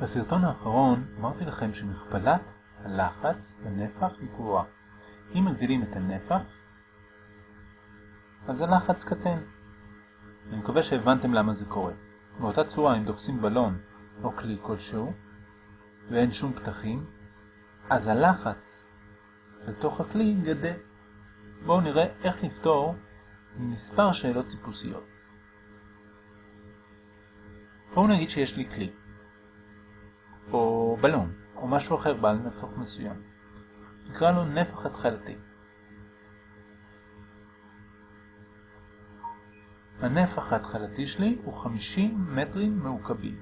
בסרטון האחרון אמרתי לכם שמכפלת הלחץ בנפח היא גבוהה. אם מגדילים את הנפח, אז הלחץ קטן. אני מקווה שהבנתם למה זה קורה. באותה צורה, אם דוחסים בלון או כלי כלשהו, ואין שום פתחים, אז הלחץ לתוך הכלי גדל. בואו נראה איך לפתור מספר שאלות טיפוסיות. בואו נגיד שיש לי כלי. או בלון, או משהו אחר בעל נפח מסוים. נקרא לו נפח התחלתי. הנפח ההתחלתי שלי הוא 50 מטרים מעוקבים.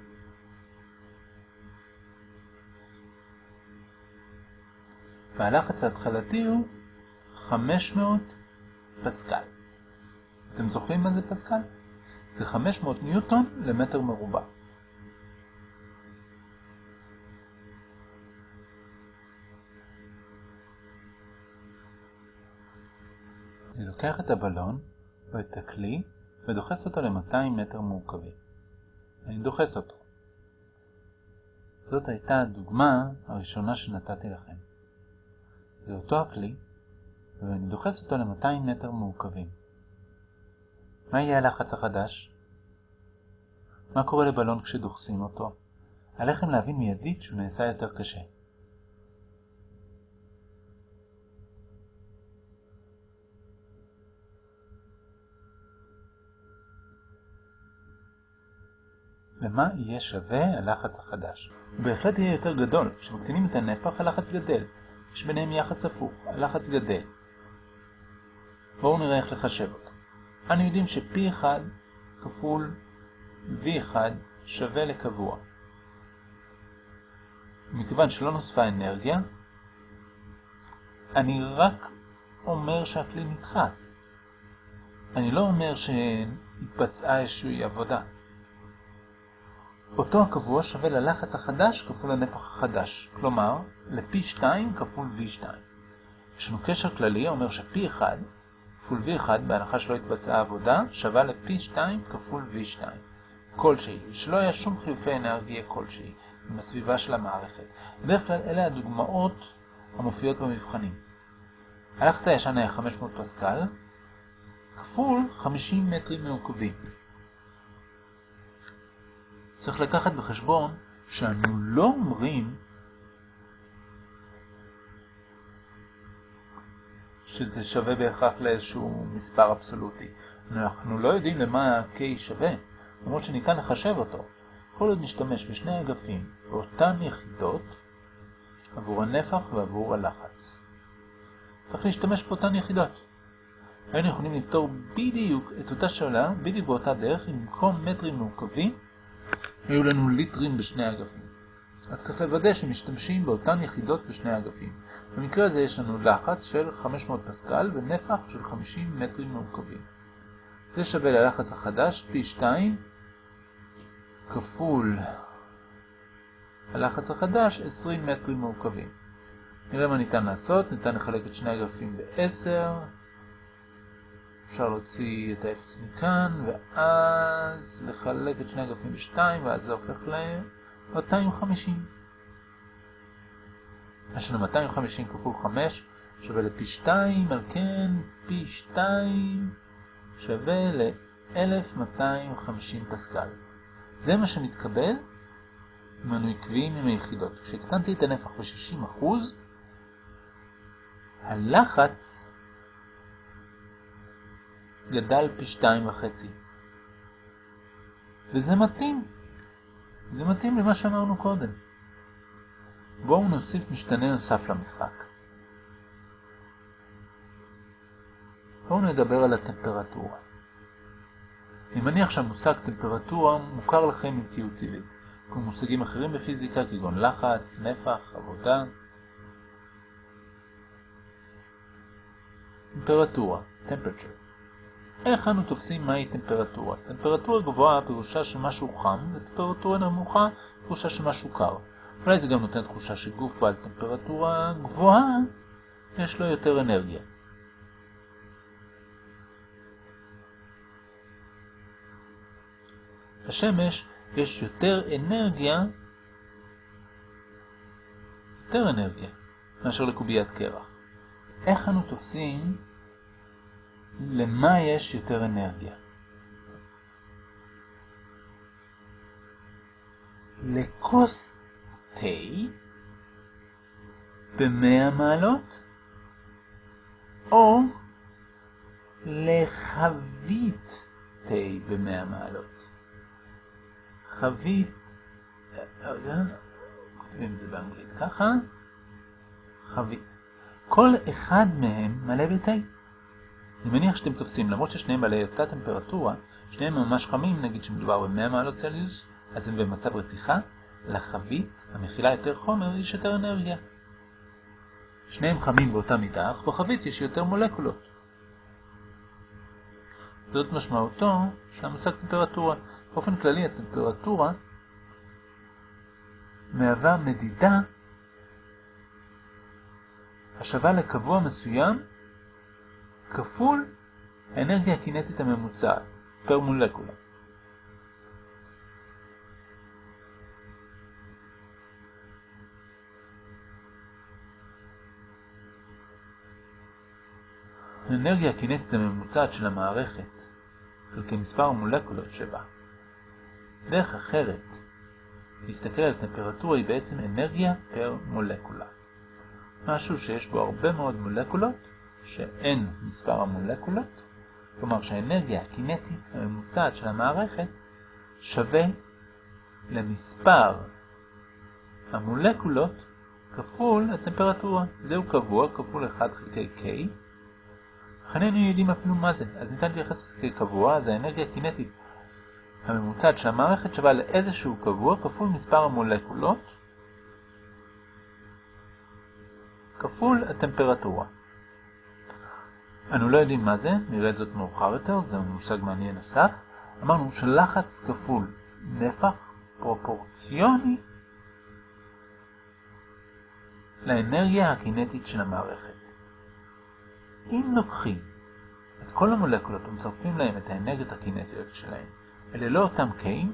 והלחץ ההתחלתי הוא 500 פסקל. אתם זוכרים מה זה פסקל? זה 500 ניוטון למטר מרובע. אני לוקח את הבלון או את הכלי ודוחס אותו ל-200 מטר מעוקבים. אני דוחס אותו. זאת הייתה הדוגמה הראשונה שנתתי לכם. זה אותו הכלי, ואני דוחס אותו ל-200 מטר מעוקבים. מה יהיה הלחץ החדש? מה קורה לבלון כשדוחסים אותו? עליכם להבין מיידית שהוא נעשה יותר קשה. למה יהיה שווה הלחץ החדש? הוא בהחלט יהיה יותר גדול. כשמקטינים את הנפח, הלחץ גדל. יש ביניהם יחס הפוך, הלחץ גדל. בואו נראה איך לחשב אותו. אנו יודעים ש-P1 כפול V1 שווה לקבוע. מכיוון שלא נוספה אנרגיה, אני רק אומר שהכלי נדחס. אני לא אומר שהתבצעה איזושהי עבודה. אותו הקבוע שווה ללחץ החדש כפול הנפח החדש, כלומר ל-P2 כפול V2. יש לנו קשר כללי אומר ש-P1 כפול V1 בהנחה שלא התבצעה עבודה שווה ל-P2 כפול V2 כלשהי, שלא היה שום חילופי אנרגיה כלשהי עם הסביבה של המערכת. בדרך כלל אלה הדוגמאות המופיעות במבחנים. הלחץ הישן היה 500 פסקל כפול 50 מטרים מעוקבים. צריך לקחת בחשבון שאנו לא אומרים שזה שווה בהכרח לאיזשהו מספר אבסולוטי. אנחנו לא יודעים למה ה-K שווה, למרות שניתן לחשב אותו. כל עוד נשתמש בשני אגפים באותן יחידות עבור הנפח ועבור הלחץ. צריך להשתמש באותן יחידות. היינו יכולים לפתור בדיוק את אותה שאלה, בדיוק באותה דרך, אם במקום מטרים מעוקבים היו לנו ליטרים בשני אגפים. רק צריך לוודא שמשתמשים באותן יחידות בשני אגפים. במקרה הזה יש לנו לחץ של 500 פסקל ונפח של 50 מטרים מעוקבים. זה שווה ללחץ החדש פי 2 כפול הלחץ החדש 20 מטרים מעוקבים. נראה מה ניתן לעשות, ניתן לחלק את שני הגרפים ב-10 אפשר להוציא את ה-0 מכאן, ואז לחלק את שני הגרפים ב-2, ואז זה הופך ל-250. יש לנו 250 כפול 5 שווה לפי 2, על כן פי 2 שווה ל-1250 פסקל. זה מה שמתקבל אם אנו עקביים עם היחידות. כשהקטנתי את הנפח ב-60%, הלחץ גדל פי שתיים וחצי. וזה מתאים. זה מתאים למה שאמרנו קודם. בואו נוסיף משתנה נוסף למשחק. בואו נדבר על הטמפרטורה. אני מניח שהמושג טמפרטורה מוכר לכם אינטואיטיבית, כמו מושגים אחרים בפיזיקה כגון לחץ, נפח, עבודה. טמפרטורה, temperature. איך אנו תופסים מהי טמפרטורה? טמפרטורה גבוהה פירושה שמשהו חם, וטמפרטורה נמוכה פירושה שמשהו קר. אולי זה גם נותן תחושה שגוף בעל טמפרטורה גבוהה, יש לו יותר אנרגיה. בשמש יש יותר אנרגיה יותר אנרגיה מאשר לקוביית קרח. איך אנו תופסים למה יש יותר אנרגיה? לכוס תה ב-100 מעלות או לחבית תה ב-100 מעלות. חבית, רגע, כותבים את זה באנגלית ככה, חבית. כל אחד מהם מלא בתה. אני מניח שאתם תופסים, למרות ששניהם בעלי אותה טמפרטורה, שניהם ממש חמים, נגיד שמדובר ב-100 מעלות צלזיוס, אז הם במצב רתיחה, לחבית, המכילה יותר חומר, יש יותר אנרגיה. שניהם חמים באותה מידה, אך בחבית יש יותר מולקולות. זאת משמעותו של המושג טמפרטורה. באופן כללי הטמפרטורה מהווה מדידה השווה לקבוע מסוים כפול האנרגיה הקינטית הממוצעת פר מולקולה. האנרגיה הקינטית הממוצעת של המערכת חלקי מספר המולקולות שבה. דרך אחרת להסתכל על טמפרטורה היא בעצם אנרגיה פר מולקולה. משהו שיש בו הרבה מאוד מולקולות, שאין מספר המולקולות, כלומר שהאנרגיה הקינטית הממוצעת של המערכת שווה למספר המולקולות כפול הטמפרטורה. זהו קבוע כפול 1 חלקי K, אך יודעים אפילו מה זה, אז ניתן להתייחס לזה כקבוע, אז האנרגיה הקינטית הממוצעת של המערכת שווה לאיזשהו קבוע כפול מספר המולקולות כפול הטמפרטורה. אנו לא יודעים מה זה, נראה את זאת מאוחר יותר, זה מושג מעניין נוסף. אמרנו שלחץ כפול נפח פרופורציוני לאנרגיה הקינטית של המערכת. אם לוקחים את כל המולקולות ומצרפים להם את האנרגיות הקינטיות שלהם, אלה לא אותם K'ים,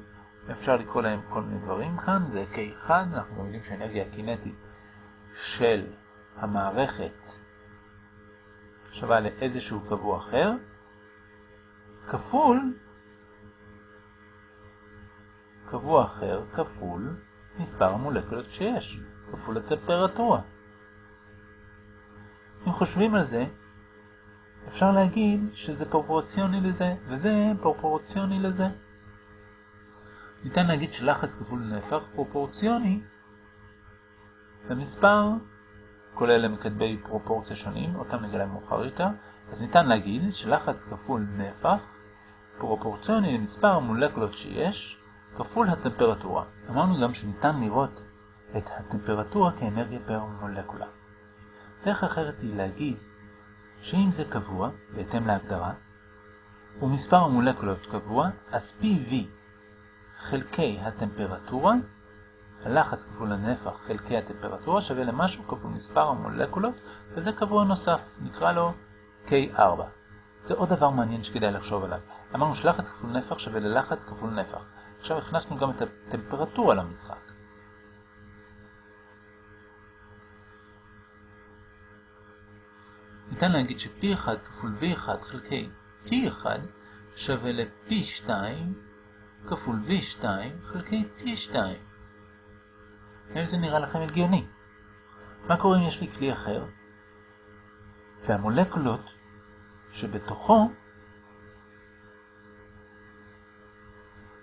אפשר לקרוא להם כל מיני דברים כאן, זה K1, אנחנו יודעים שהאנרגיה הקינטית של המערכת שווה לאיזשהו קבוע אחר, כפול קבוע אחר כפול מספר המולקולות שיש, כפול הטמפרטורה. אם חושבים על זה, אפשר להגיד שזה פרופורציוני לזה, וזה פרופורציוני לזה. ניתן להגיד שלחץ כפול נהפך פרופורציוני למספר, כולל למקדבי פרופורציה שונים, אותם נגלה מאוחר יותר, אז ניתן להגיד שלחץ כפול נהפך פרופורציוני למספר המולקולות שיש, כפול הטמפרטורה. אמרנו גם שניתן לראות את הטמפרטורה כאנרגיה פר מולקולה. דרך אחרת היא להגיד שאם זה קבוע, בהתאם להגדרה, ומספר המולקולות קבוע, אז PV חלקי הטמפרטורה, הלחץ כפול הנפח חלקי הטמפרטורה שווה למשהו כפול מספר המולקולות, וזה קבוע נוסף, נקרא לו K4. זה עוד דבר מעניין שכדאי לחשוב עליו. אמרנו שלחץ כפול נפח שווה ללחץ כפול נפח. עכשיו הכנסנו גם את הטמפרטורה למשחק. ניתן להגיד ש-P1 כפול V1 חלקי T1 שווה ל-P2 כפול V2 חלקי T2. האם זה נראה לכם הגיוני? מה קורה אם יש לי כלי אחר? והמולקולות שבתוכו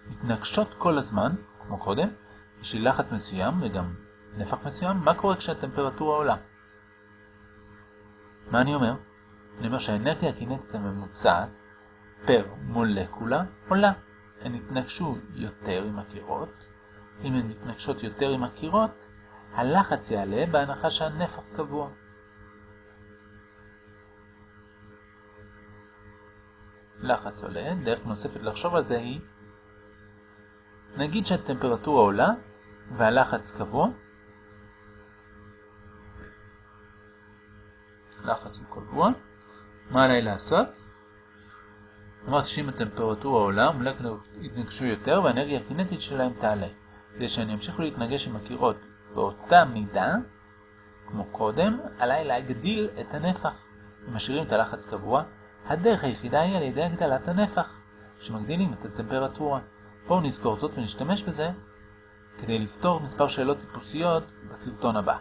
מתנגשות כל הזמן, כמו קודם, יש לי לחץ מסוים וגם נפח מסוים, מה קורה כשהטמפרטורה עולה? מה אני אומר? אני אומר שהאנרגיה הקינטית הממוצעת פר מולקולה עולה. הן יתנגשו יותר עם הקירות. אם הן מתנגשות יותר עם הקירות, הלחץ יעלה בהנחה שהנפח קבוע. לחץ עולה, דרך נוספת לחשוב על זה היא, נגיד שהטמפרטורה עולה והלחץ קבוע, לחץ הוא קבוע. מה עליי לעשות? אמרתי שאם הטמפרטורה עולה, המולקולות יתנגשו יותר והאנרגיה הקינטית שלהם תעלה. כדי שאני אמשיכו להתנגש עם הקירות באותה מידה, כמו קודם, עליי להגדיל את הנפח. אם משאירים את הלחץ קבוע, הדרך היחידה היא על ידי הגדלת הנפח, שמגדילים את הטמפרטורה. בואו נזכור זאת ונשתמש בזה כדי לפתור מספר שאלות טיפוסיות בסרטון הבא.